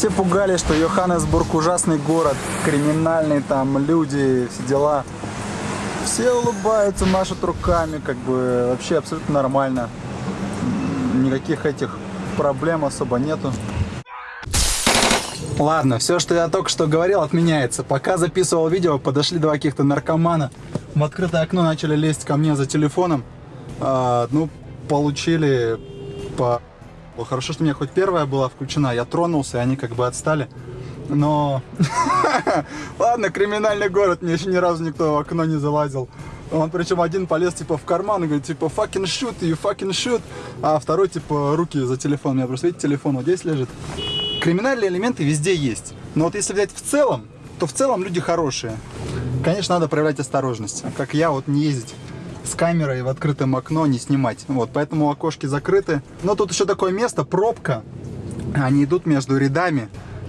Все пугались, что Йоханнесбург ужасный город, криминальный, там люди, все дела. Все улыбаются, машут руками, как бы вообще абсолютно нормально. Никаких этих проблем особо нету. Ладно, все, что я только что говорил, отменяется. Пока записывал видео, подошли два каких-то наркомана. В открытое окно начали лезть ко мне за телефоном. А, ну, получили по... Хорошо, что у меня хоть первая была включена. Я тронулся, и они как бы отстали. Но... Ладно, криминальный город. Мне еще ни разу никто в окно не залазил. Он причем один полез типа в карман и говорит типа fucking shoot, you fucking shoot. А второй типа руки за телефон. У меня просто видите, телефон вот здесь лежит. Криминальные элементы везде есть. Но вот если взять в целом, то в целом люди хорошие. Конечно, надо проявлять осторожность. Как я, вот не ездить с камерой в открытом окно, не снимать. Вот, поэтому окошки закрыты. Но тут еще такое место, пробка. Они идут между рядами.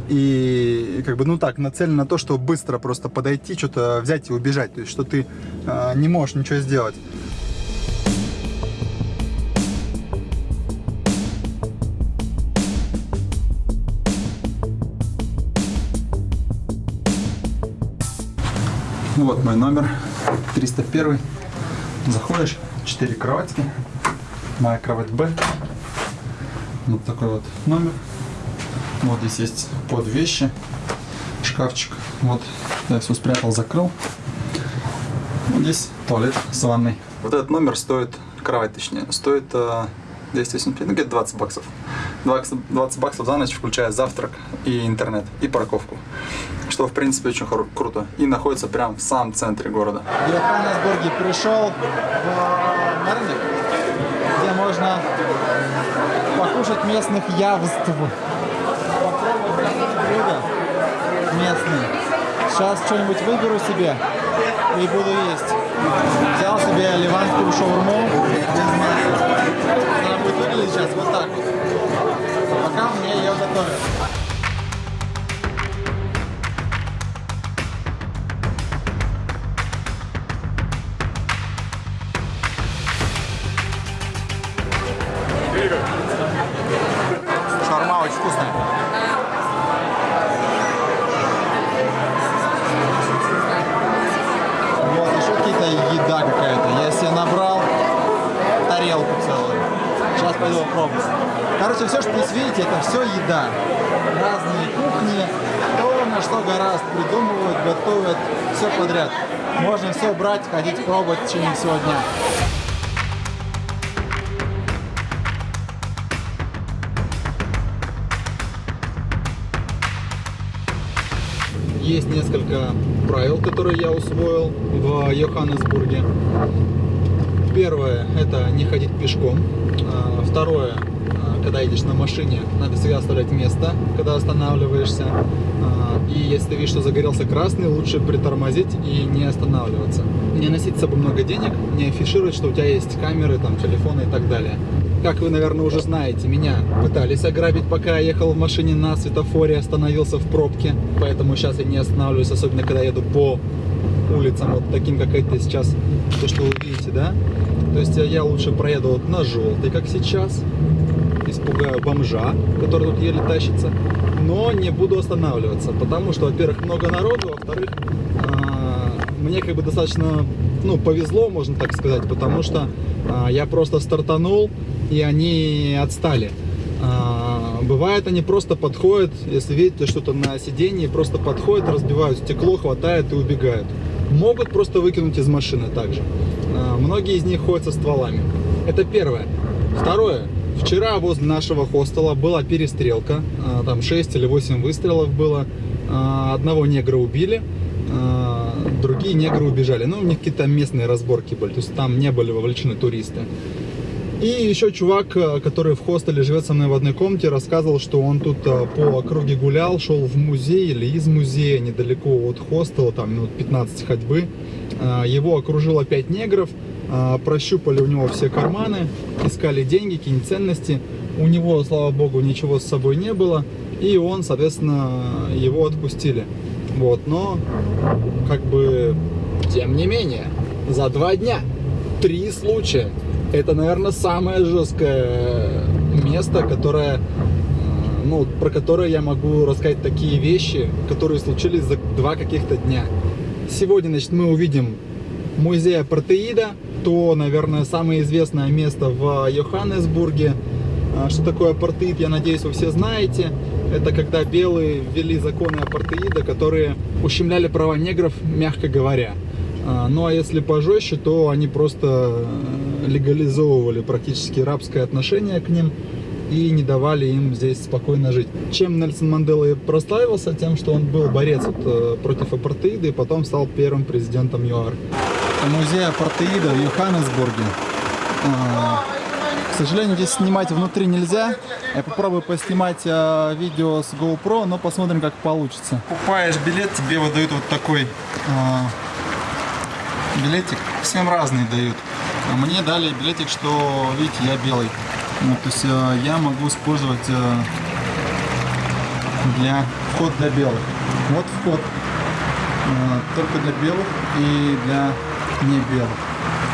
И как бы, ну так, нацелено на то, чтобы быстро просто подойти, что-то взять и убежать. То есть, что ты э, не можешь ничего сделать. Вот мой номер, 301. Заходишь, 4 кроватки, моя кровать Б. Вот такой вот номер. Вот здесь есть под вещи, шкафчик. Вот я все спрятал, закрыл. Вот здесь туалет с ванной. Вот этот номер стоит, кровать точнее, стоит 285, ну где-то 20 баксов. 20 баксов за ночь, включая завтрак и интернет, и парковку. Что, в принципе, очень круто. И находится прямо в самом центре города. В Йоханнесбурге пришел в на рынок, где можно покушать местных явств. Местные. Сейчас что-нибудь выберу себе и буду есть. Взял себе ливанскую шаурму без мяса. Она будет выглядеть сейчас вот так вот. Пока мне ее готовят. Шаурма очень вкусная. Вот, еще какие-то еда какая-то. Я себе набрал тарелку целую. Сейчас пойду попробую. Короче, все, что здесь видите, это все еда. Разные кухни, кто на что гораздо придумывают, готовят, все подряд. Можно все брать, ходить пробовать в течение всего дня. Есть несколько правил, которые я усвоил в Йоханнесбурге. Первое – это не ходить пешком. А, второе – когда едешь на машине, надо всегда оставлять место, когда останавливаешься. А, и если ты видишь, что загорелся красный, лучше притормозить и не останавливаться. Не носить с собой много денег, не афишировать, что у тебя есть камеры, там, телефоны и так далее. Как вы, наверное, уже знаете, меня пытались ограбить, пока я ехал в машине на светофоре, остановился в пробке. Поэтому сейчас я не останавливаюсь, особенно когда еду по улицам, вот таким, как это сейчас, то, что вы видите, да? То есть я лучше проеду вот на желтый, как сейчас, испугаю бомжа, который тут еле тащится, но не буду останавливаться, потому что, во-первых, много народу, во-вторых, мне как бы достаточно, ну, повезло, можно так сказать, потому что я просто стартанул, и они отстали. А, бывает, они просто подходят, если видите что-то на сиденье, просто подходят, разбивают стекло, хватают и убегают. Могут просто выкинуть из машины также. А, многие из них ходят со стволами. Это первое. Второе. Вчера возле нашего хостела была перестрелка. А, там 6 или 8 выстрелов было. Одного негра убили другие негры убежали. Ну, у них какие-то местные разборки были, то есть там не были вовлечены туристы. И еще чувак, э, который в хостеле живет со мной в одной комнате, рассказывал, что он тут э, по округе гулял, шел в музей или из музея, недалеко от хостела, там минут 15 ходьбы. Э, его окружило 5 негров, прощупали у него все карманы, искали деньги, какие-нибудь ценности. У него, слава богу, ничего с собой не было, и он, соответственно, его отпустили. Вот, но, как бы, тем не менее, за два дня три случая это, наверное, самое жесткое место, которое ну, про которые я могу рассказать такие вещи, которые случились за два каких-то дня. Сегодня, значит, мы увидим музей апартеида, то, наверное, самое известное место в Йоханнесбурге. А, что такое апартеид, я надеюсь, вы все знаете. Это когда белые ввели законы апартеида, которые ущемляли права негров, мягко говоря. А, ну а если пожестче, то они просто э, легализовывали практически рабское отношение к ним и не давали им здесь спокойно жить. Чем Нельсон Мандела и прославился? Тем, что он был борец вот, э, против апартеида и потом стал первым президентом ЮАР. Музей апартеида в Йоханнесбурге. Сожалению, здесь снимать внутри нельзя. Я попробую поснимать а, видео с GoPro, но посмотрим, как получится. Покупаешь билет, тебе выдают вот такой а, билетик. Всем разные дают. А мне дали билетик, что, видите, я белый. Ну, то есть а, я могу использовать а, для вход для белых. Вот вход. А, только для белых и для не белых.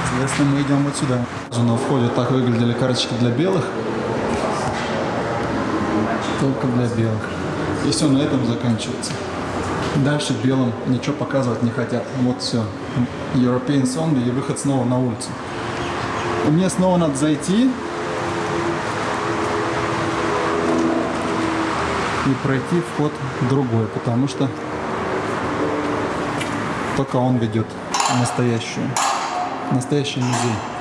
Соответственно, мы идем вот сюда. На входе так выглядели карточки для белых. Только для белых. И все на этом заканчивается. Дальше белым ничего показывать не хотят. Вот все. European Zombie и выход снова на улицу. И мне снова надо зайти и пройти вход другой, потому что только он ведет настоящую, настоящий музей.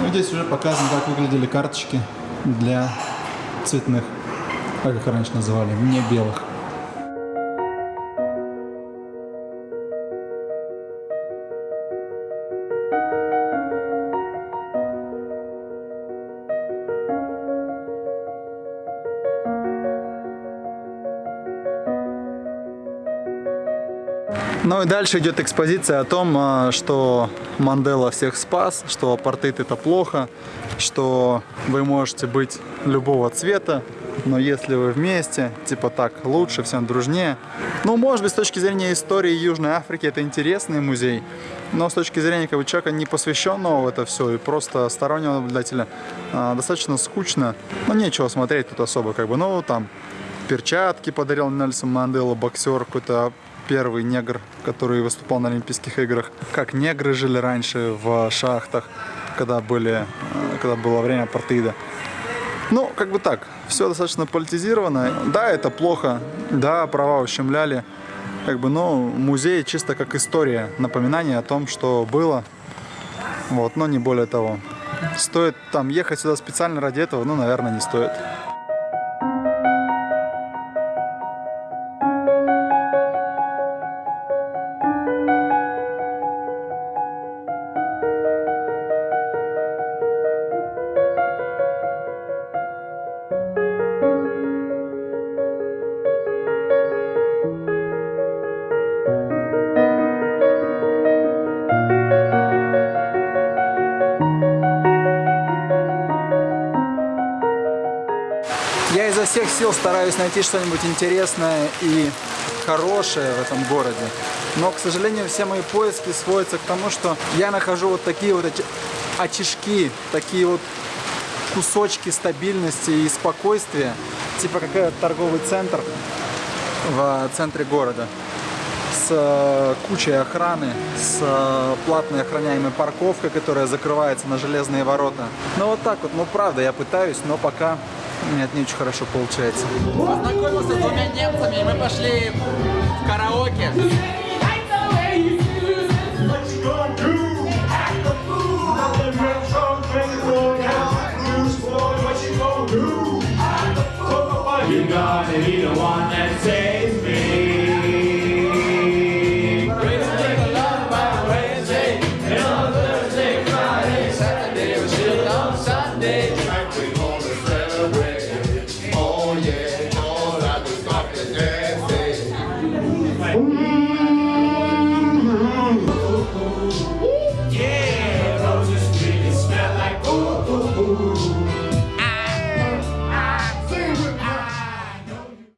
Ну, здесь уже показано, как выглядели карточки для цветных, как их раньше называли, не белых. Ну и дальше идет экспозиция о том, а, что Мандела всех спас, что апартеид это плохо, что вы можете быть любого цвета, но если вы вместе, типа так, лучше, всем дружнее. Ну, может быть, с точки зрения истории Южной Африки это интересный музей, но с точки зрения как бы, человека, не посвященного в это все, и просто стороннего наблюдателя, а, достаточно скучно. Ну, нечего смотреть тут особо, как бы, ну, там, перчатки подарил Нельсон Мандела, боксер какой-то первый негр, который выступал на Олимпийских играх. Как негры жили раньше в шахтах, когда, были, э, когда было время апартеида. Ну, как бы так, все достаточно политизировано. Да, это плохо, да, права ущемляли. Как бы, но музей чисто как история, напоминание о том, что было. Вот, но не более того. Стоит там ехать сюда специально ради этого? Ну, наверное, не стоит. Сил стараюсь найти что-нибудь интересное и хорошее в этом городе. Но, к сожалению, все мои поиски сводятся к тому, что я нахожу вот такие вот очишки, такие вот кусочки стабильности и спокойствия, типа какой-то торговый центр в центре города с э, кучей охраны, с э, платной охраняемой парковкой, которая закрывается на железные ворота. Ну вот так вот, ну правда, я пытаюсь, но пока нет, не очень хорошо получается. Познакомился с двумя немцами, и мы пошли в караоке.